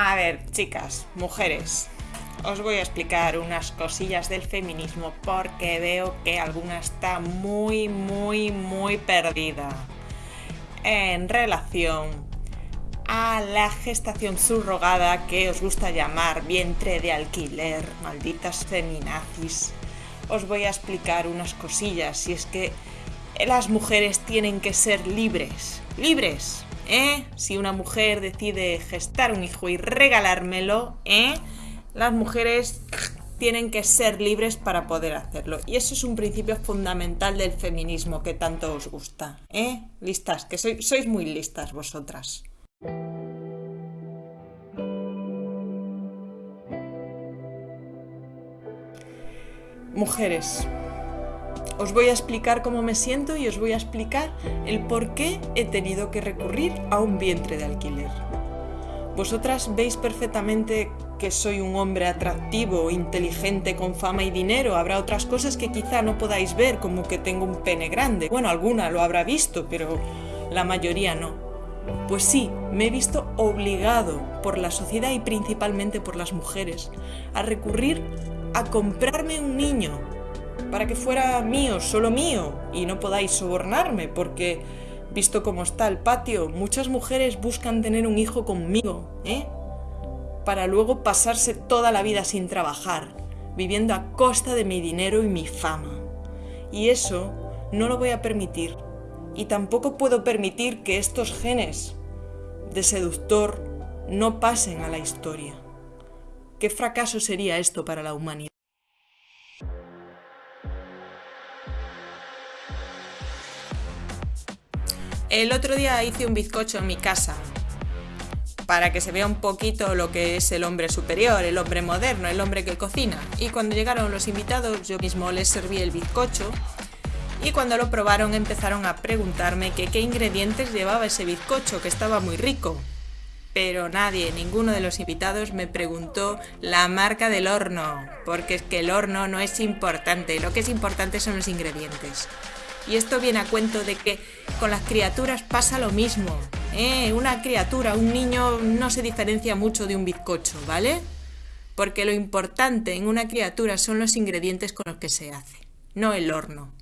A ver, chicas, mujeres, os voy a explicar unas cosillas del feminismo porque veo que alguna está muy, muy, muy perdida en relación a la gestación subrogada que os gusta llamar vientre de alquiler, malditas feminazis. Os voy a explicar unas cosillas si es que las mujeres tienen que ser libres, libres, ¿eh? Si una mujer decide gestar un hijo y regalármelo, ¿eh? Las mujeres tienen que ser libres para poder hacerlo. Y eso es un principio fundamental del feminismo que tanto os gusta, ¿eh? Listas, que sois muy listas vosotras. Mujeres, os voy a explicar cómo me siento y os voy a explicar el por qué he tenido que recurrir a un vientre de alquiler. Vosotras veis perfectamente que soy un hombre atractivo, inteligente, con fama y dinero. Habrá otras cosas que quizá no podáis ver, como que tengo un pene grande. Bueno, alguna lo habrá visto, pero la mayoría no. Pues sí, me he visto obligado por la sociedad y principalmente por las mujeres a recurrir a comprarme un niño para que fuera mío, solo mío, y no podáis sobornarme, porque, visto cómo está el patio, muchas mujeres buscan tener un hijo conmigo, ¿eh? Para luego pasarse toda la vida sin trabajar, viviendo a costa de mi dinero y mi fama. Y eso no lo voy a permitir. Y tampoco puedo permitir que estos genes de seductor no pasen a la historia. ¿Qué fracaso sería esto para la humanidad? El otro día hice un bizcocho en mi casa para que se vea un poquito lo que es el hombre superior, el hombre moderno, el hombre que cocina. Y cuando llegaron los invitados yo mismo les serví el bizcocho y cuando lo probaron empezaron a preguntarme qué ingredientes llevaba ese bizcocho, que estaba muy rico. Pero nadie, ninguno de los invitados me preguntó la marca del horno, porque es que el horno no es importante, lo que es importante son los ingredientes. Y esto viene a cuento de que con las criaturas pasa lo mismo. ¿eh? Una criatura, un niño no se diferencia mucho de un bizcocho, ¿vale? Porque lo importante en una criatura son los ingredientes con los que se hace, no el horno.